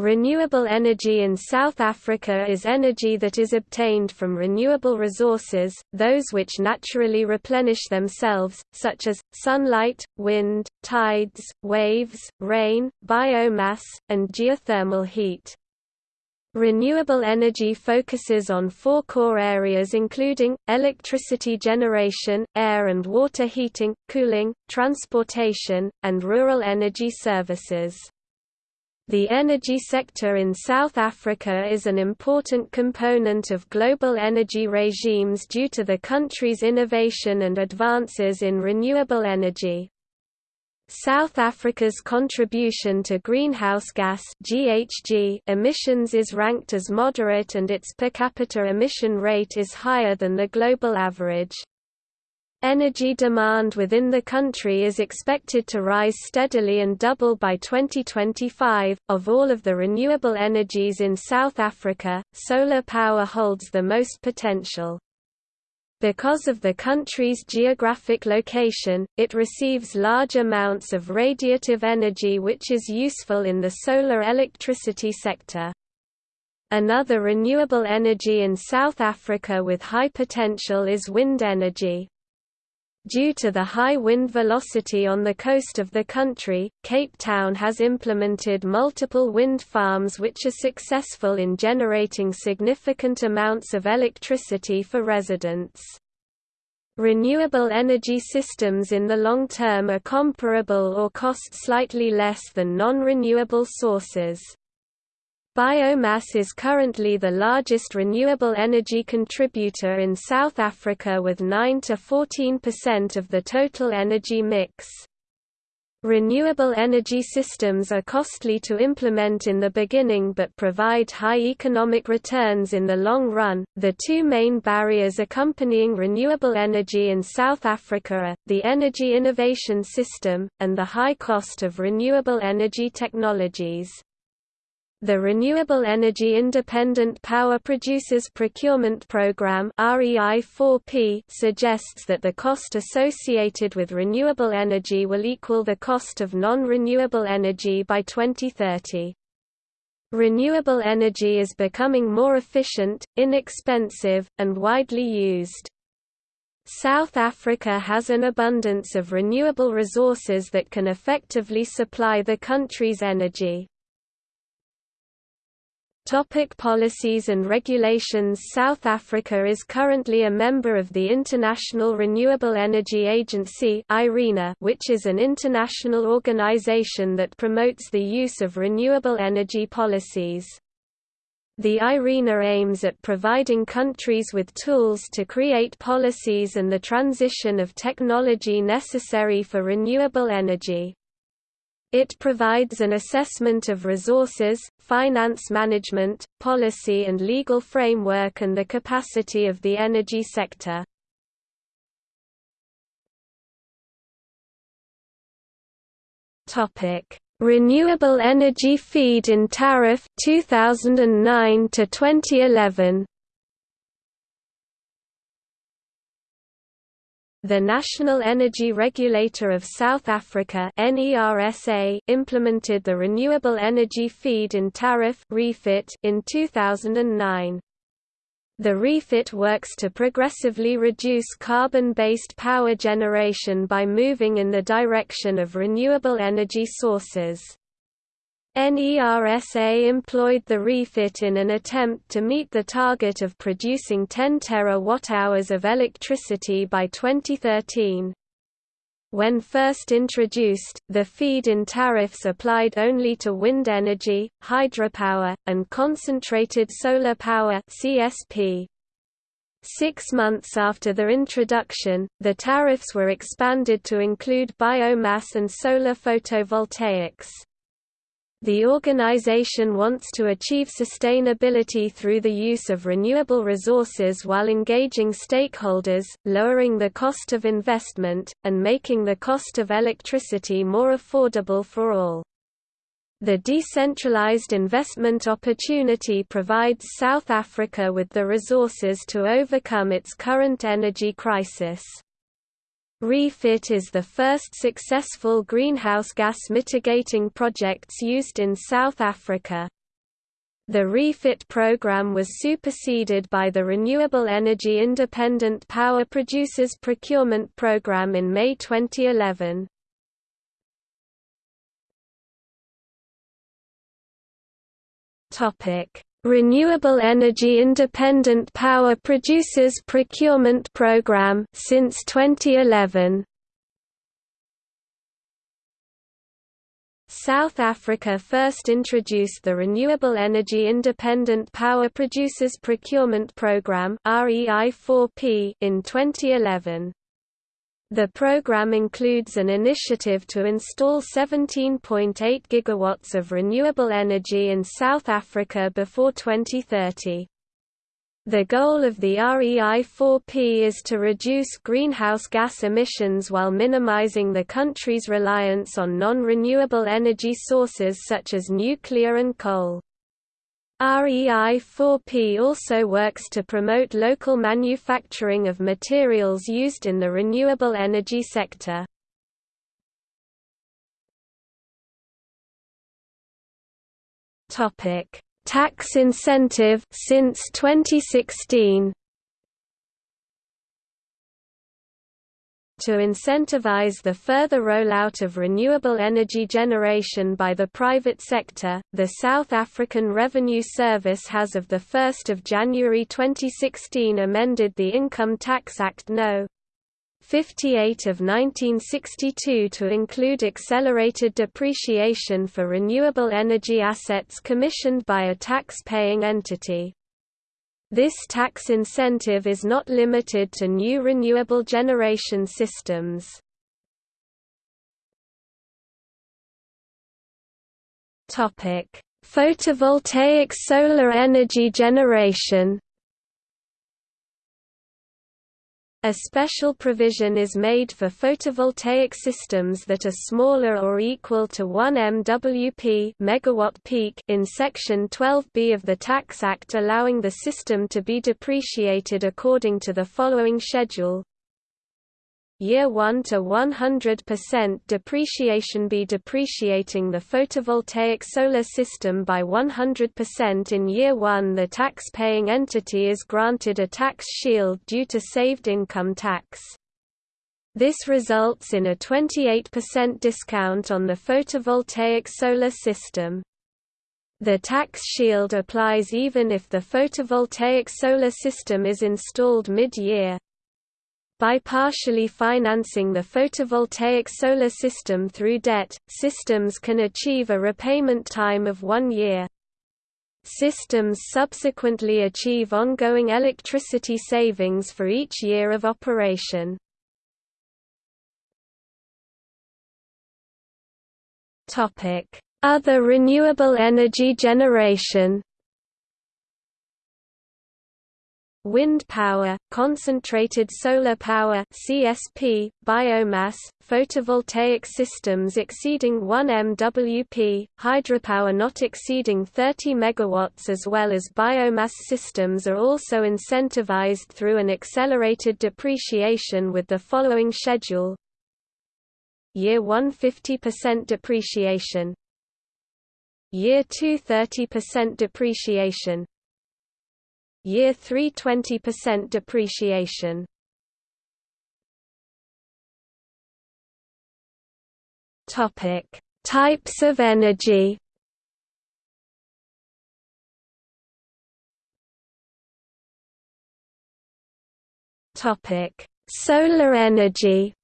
Renewable energy in South Africa is energy that is obtained from renewable resources, those which naturally replenish themselves, such as, sunlight, wind, tides, waves, rain, biomass, and geothermal heat. Renewable energy focuses on four core areas including, electricity generation, air and water heating, cooling, transportation, and rural energy services. The energy sector in South Africa is an important component of global energy regimes due to the country's innovation and advances in renewable energy. South Africa's contribution to greenhouse gas (GHG) emissions is ranked as moderate and its per capita emission rate is higher than the global average. Energy demand within the country is expected to rise steadily and double by 2025. Of all of the renewable energies in South Africa, solar power holds the most potential. Because of the country's geographic location, it receives large amounts of radiative energy which is useful in the solar electricity sector. Another renewable energy in South Africa with high potential is wind energy. Due to the high wind velocity on the coast of the country, Cape Town has implemented multiple wind farms which are successful in generating significant amounts of electricity for residents. Renewable energy systems in the long term are comparable or cost slightly less than non-renewable sources. Biomass is currently the largest renewable energy contributor in South Africa with 9 to 14% of the total energy mix. Renewable energy systems are costly to implement in the beginning but provide high economic returns in the long run. The two main barriers accompanying renewable energy in South Africa are the energy innovation system and the high cost of renewable energy technologies. The Renewable Energy Independent Power Producers Procurement Program suggests that the cost associated with renewable energy will equal the cost of non-renewable energy by 2030. Renewable energy is becoming more efficient, inexpensive, and widely used. South Africa has an abundance of renewable resources that can effectively supply the country's energy. Topic policies and regulations South Africa is currently a member of the International Renewable Energy Agency which is an international organization that promotes the use of renewable energy policies. The IRENA aims at providing countries with tools to create policies and the transition of technology necessary for renewable energy. It provides an assessment of resources, finance management, policy and legal framework and the capacity of the energy sector. Topic: Renewable energy feed-in tariff 2009 to 2011 The National Energy Regulator of South Africa implemented the Renewable Energy Feed-in Tariff in 2009. The REFIT works to progressively reduce carbon-based power generation by moving in the direction of renewable energy sources. NERSA employed the refit in an attempt to meet the target of producing 10 terawatt-hours of electricity by 2013. When first introduced, the feed-in tariffs applied only to wind energy, hydropower, and concentrated solar power CSP. Six months after their introduction, the tariffs were expanded to include biomass and solar photovoltaics. The organization wants to achieve sustainability through the use of renewable resources while engaging stakeholders, lowering the cost of investment, and making the cost of electricity more affordable for all. The decentralized investment opportunity provides South Africa with the resources to overcome its current energy crisis. REFIT is the first successful greenhouse gas mitigating projects used in South Africa. The REFIT program was superseded by the Renewable Energy Independent Power Producers Procurement Program in May 2011. Topic: Renewable Energy Independent Power Producers Procurement Program since 2011. South Africa first introduced the Renewable Energy Independent Power Producers Procurement Programme in 2011. The program includes an initiative to install 17.8 gigawatts of renewable energy in South Africa before 2030. The goal of the REI4P is to reduce greenhouse gas emissions while minimizing the country's reliance on non-renewable energy sources such as nuclear and coal. REI4P also works to promote local manufacturing of materials used in the renewable energy sector. Topic: Tax incentive since 2016 to incentivize the further rollout of renewable energy generation by the private sector, the South African Revenue Service has of 1 January 2016 amended the Income Tax Act No. 58 of 1962 to include accelerated depreciation for renewable energy assets commissioned by a tax-paying entity. This tax incentive is not limited to new renewable generation systems. Photovoltaic solar energy generation A special provision is made for photovoltaic systems that are smaller or equal to 1 MWP megawatt peak in Section 12B of the Tax Act allowing the system to be depreciated according to the following schedule Year 1 to 100% depreciation be depreciating the photovoltaic solar system by 100% in year 1 the tax-paying entity is granted a tax shield due to saved income tax. This results in a 28% discount on the photovoltaic solar system. The tax shield applies even if the photovoltaic solar system is installed mid-year. By partially financing the photovoltaic solar system through debt, systems can achieve a repayment time of one year. Systems subsequently achieve ongoing electricity savings for each year of operation. Other renewable energy generation wind power, concentrated solar power CSP, biomass, photovoltaic systems exceeding 1 MWP, hydropower not exceeding 30 MW as well as biomass systems are also incentivized through an accelerated depreciation with the following schedule. Year 1 50% depreciation. Year 2 30% depreciation Year 3 20% depreciation. Topic: Types of energy. Topic: Solar energy.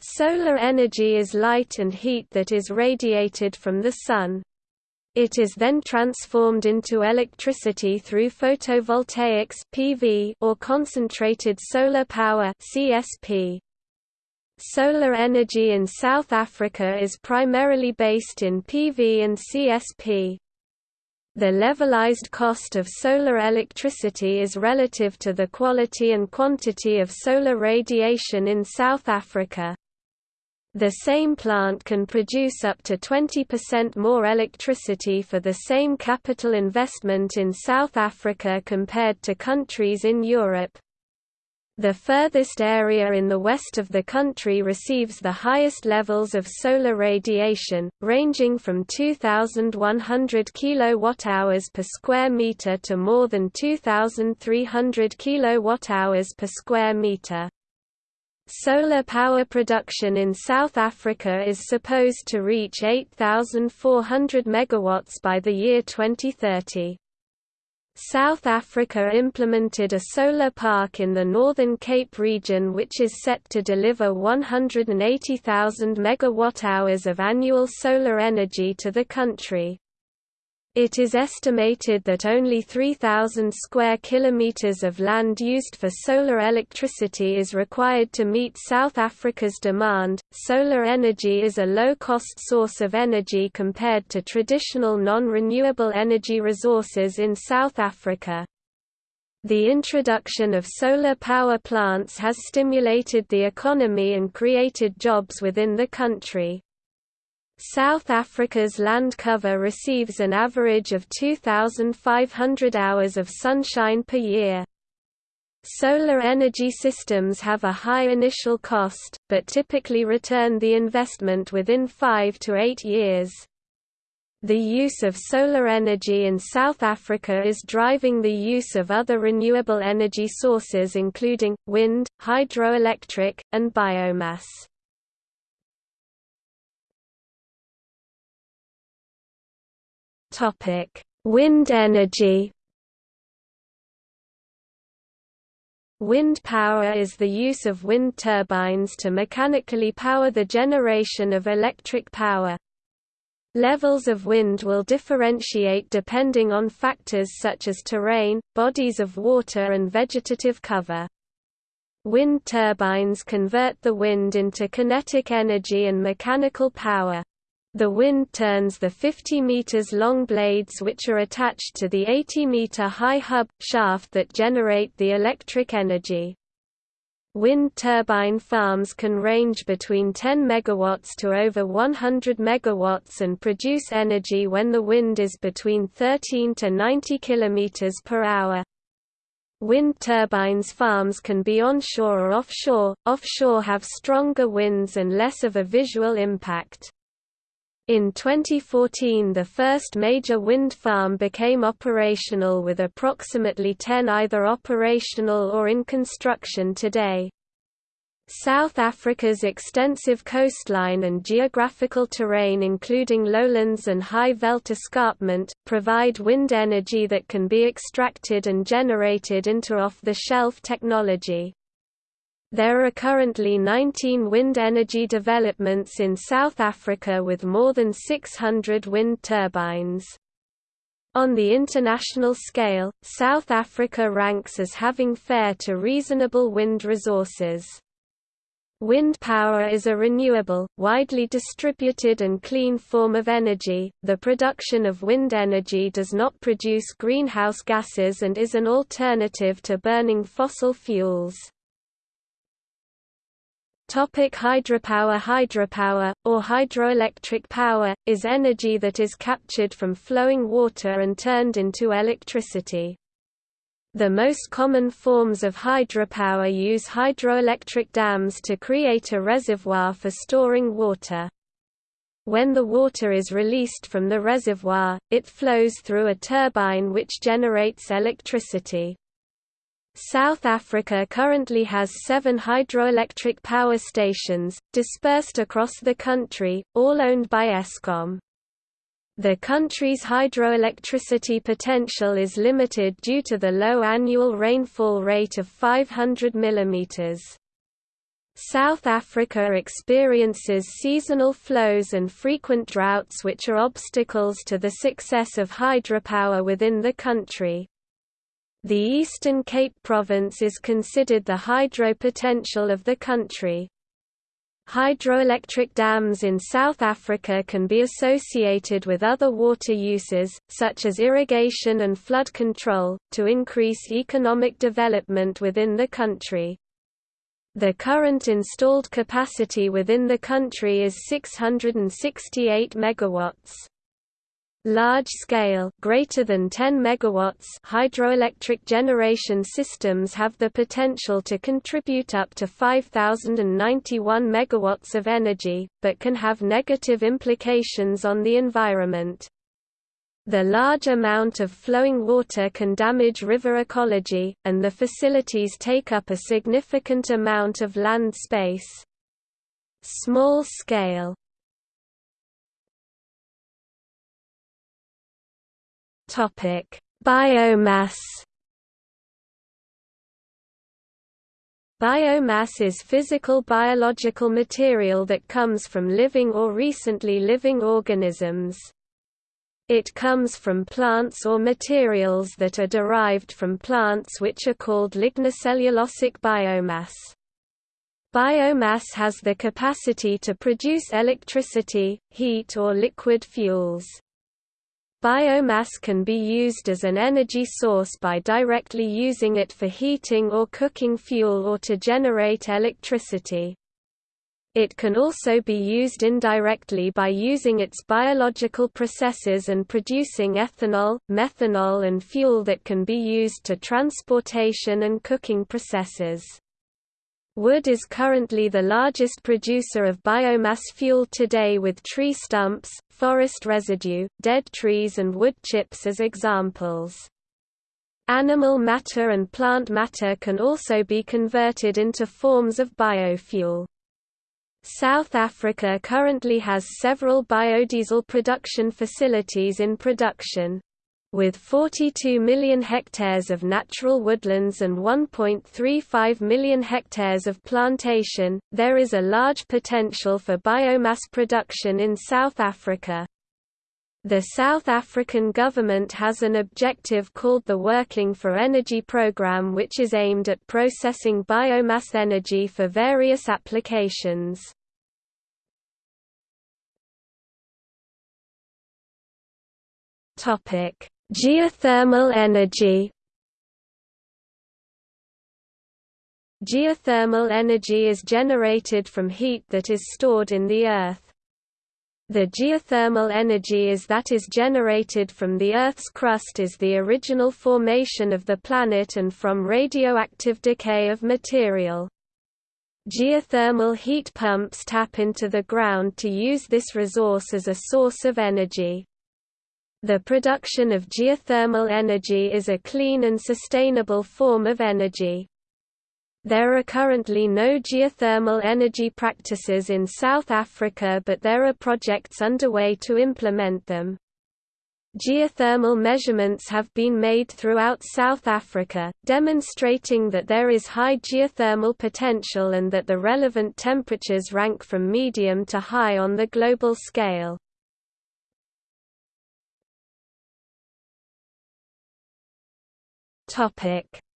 Solar energy is light and heat that is radiated from the sun. It is then transformed into electricity through photovoltaics (PV) or concentrated solar power (CSP). Solar energy in South Africa is primarily based in PV and CSP. The levelized cost of solar electricity is relative to the quality and quantity of solar radiation in South Africa. The same plant can produce up to 20% more electricity for the same capital investment in South Africa compared to countries in Europe. The furthest area in the west of the country receives the highest levels of solar radiation, ranging from 2,100 kWh per square meter to more than 2,300 kWh per square meter. Solar power production in South Africa is supposed to reach 8,400 megawatts by the year 2030. South Africa implemented a solar park in the Northern Cape region which is set to deliver 180,000 megawatt-hours of annual solar energy to the country. It is estimated that only 3,000 square kilometers of land used for solar electricity is required to meet South Africa's demand. Solar energy is a low-cost source of energy compared to traditional non-renewable energy resources in South Africa. The introduction of solar power plants has stimulated the economy and created jobs within the country. South Africa's land cover receives an average of 2,500 hours of sunshine per year. Solar energy systems have a high initial cost, but typically return the investment within five to eight years. The use of solar energy in South Africa is driving the use of other renewable energy sources including, wind, hydroelectric, and biomass. Topic: Wind energy. Wind power is the use of wind turbines to mechanically power the generation of electric power. Levels of wind will differentiate depending on factors such as terrain, bodies of water and vegetative cover. Wind turbines convert the wind into kinetic energy and mechanical power. The wind turns the 50 meters long blades which are attached to the 80 meter high hub shaft that generate the electric energy. Wind turbine farms can range between 10 megawatts to over 100 megawatts and produce energy when the wind is between 13 to 90 kilometers per hour. Wind turbines farms can be onshore or offshore. Offshore have stronger winds and less of a visual impact. In 2014 the first major wind farm became operational with approximately 10 either operational or in construction today. South Africa's extensive coastline and geographical terrain including lowlands and high veld escarpment, provide wind energy that can be extracted and generated into off-the-shelf technology. There are currently 19 wind energy developments in South Africa with more than 600 wind turbines. On the international scale, South Africa ranks as having fair to reasonable wind resources. Wind power is a renewable, widely distributed and clean form of energy. The production of wind energy does not produce greenhouse gases and is an alternative to burning fossil fuels. Topic hydropower Hydropower, or hydroelectric power, is energy that is captured from flowing water and turned into electricity. The most common forms of hydropower use hydroelectric dams to create a reservoir for storing water. When the water is released from the reservoir, it flows through a turbine which generates electricity. South Africa currently has seven hydroelectric power stations, dispersed across the country, all owned by Eskom. The country's hydroelectricity potential is limited due to the low annual rainfall rate of 500 mm. South Africa experiences seasonal flows and frequent droughts which are obstacles to the success of hydropower within the country. The Eastern Cape Province is considered the hydro potential of the country. Hydroelectric dams in South Africa can be associated with other water uses, such as irrigation and flood control, to increase economic development within the country. The current installed capacity within the country is 668 megawatts. Large-scale greater than 10 megawatts hydroelectric generation systems have the potential to contribute up to 5091 megawatts of energy, but can have negative implications on the environment. The large amount of flowing water can damage river ecology, and the facilities take up a significant amount of land space. Small Topic: Biomass. Biomass is physical biological material that comes from living or recently living organisms. It comes from plants or materials that are derived from plants which are called lignocellulosic biomass. Biomass has the capacity to produce electricity, heat or liquid fuels. Biomass can be used as an energy source by directly using it for heating or cooking fuel or to generate electricity. It can also be used indirectly by using its biological processes and producing ethanol, methanol and fuel that can be used to transportation and cooking processes. Wood is currently the largest producer of biomass fuel today with tree stumps, forest residue, dead trees and wood chips as examples. Animal matter and plant matter can also be converted into forms of biofuel. South Africa currently has several biodiesel production facilities in production. With 42 million hectares of natural woodlands and 1.35 million hectares of plantation, there is a large potential for biomass production in South Africa. The South African government has an objective called the Working for Energy Programme which is aimed at processing biomass energy for various applications. Topic Geothermal energy Geothermal energy is generated from heat that is stored in the earth. The geothermal energy is that is generated from the Earth's crust is the original formation of the planet and from radioactive decay of material. Geothermal heat pumps tap into the ground to use this resource as a source of energy. The production of geothermal energy is a clean and sustainable form of energy. There are currently no geothermal energy practices in South Africa but there are projects underway to implement them. Geothermal measurements have been made throughout South Africa, demonstrating that there is high geothermal potential and that the relevant temperatures rank from medium to high on the global scale.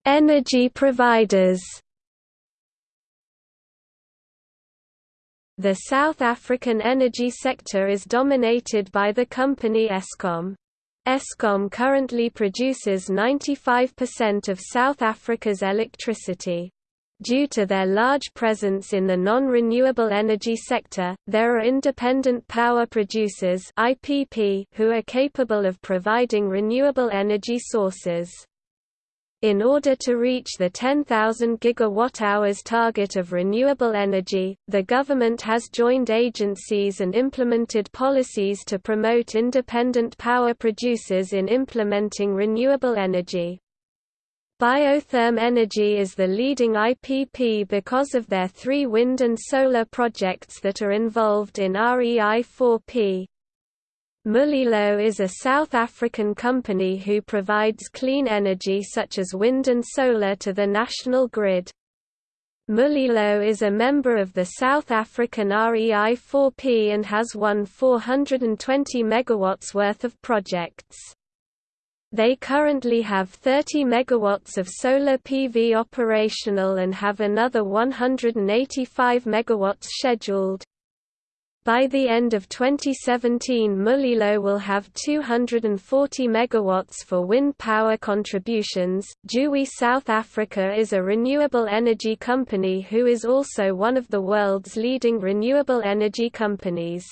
Energy providers. The South African energy sector is dominated by the company Eskom. Eskom currently produces 95% of South Africa's electricity. Due to their large presence in the non-renewable energy sector, there are independent power producers (IPP) who are capable of providing renewable energy sources. In order to reach the 10,000 gigawatt-hours target of renewable energy, the government has joined agencies and implemented policies to promote independent power producers in implementing renewable energy. Biotherm Energy is the leading IPP because of their three wind and solar projects that are involved in REI-4P. Mulilo is a South African company who provides clean energy such as wind and solar to the national grid. Mulilo is a member of the South African REI-4P and has won 420 megawatts worth of projects. They currently have 30 megawatts of solar PV operational and have another 185 megawatts scheduled. By the end of 2017 Mulilo will have 240 megawatts for wind power contributions. Juwi South Africa is a renewable energy company who is also one of the world's leading renewable energy companies.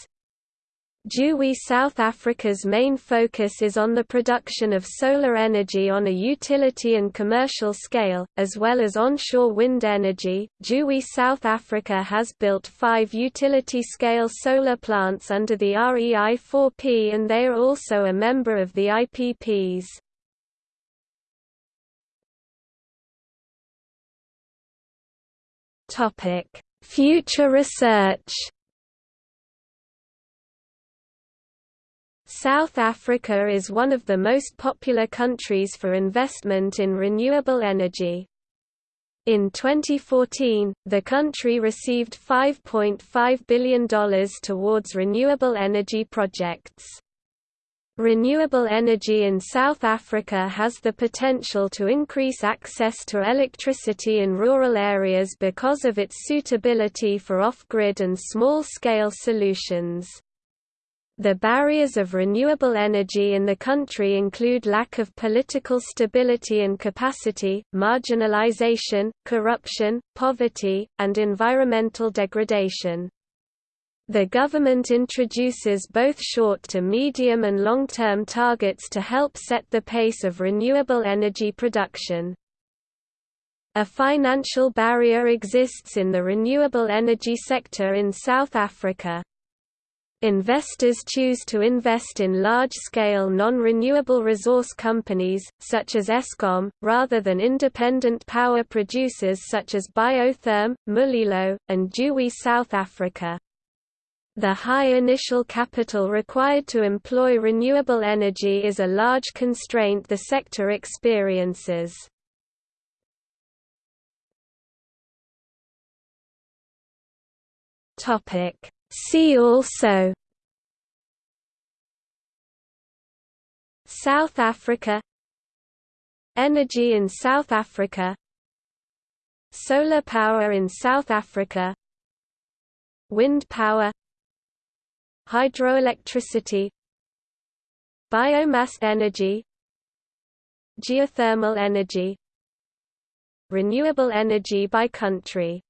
JUWI South Africa's main focus is on the production of solar energy on a utility and commercial scale, as well as onshore wind energy. JUWI South Africa has built five utility scale solar plants under the REI 4P and they are also a member of the IPPs. Future research South Africa is one of the most popular countries for investment in renewable energy. In 2014, the country received $5.5 billion towards renewable energy projects. Renewable energy in South Africa has the potential to increase access to electricity in rural areas because of its suitability for off-grid and small-scale solutions. The barriers of renewable energy in the country include lack of political stability and capacity, marginalization, corruption, poverty, and environmental degradation. The government introduces both short to medium and long-term targets to help set the pace of renewable energy production. A financial barrier exists in the renewable energy sector in South Africa. Investors choose to invest in large-scale non-renewable resource companies, such as Eskom, rather than independent power producers such as Biotherm, Mulilo, and JUWI South Africa. The high initial capital required to employ renewable energy is a large constraint the sector experiences. Topic See also South Africa Energy in South Africa Solar power in South Africa Wind power Hydroelectricity Biomass energy Geothermal energy Renewable energy by country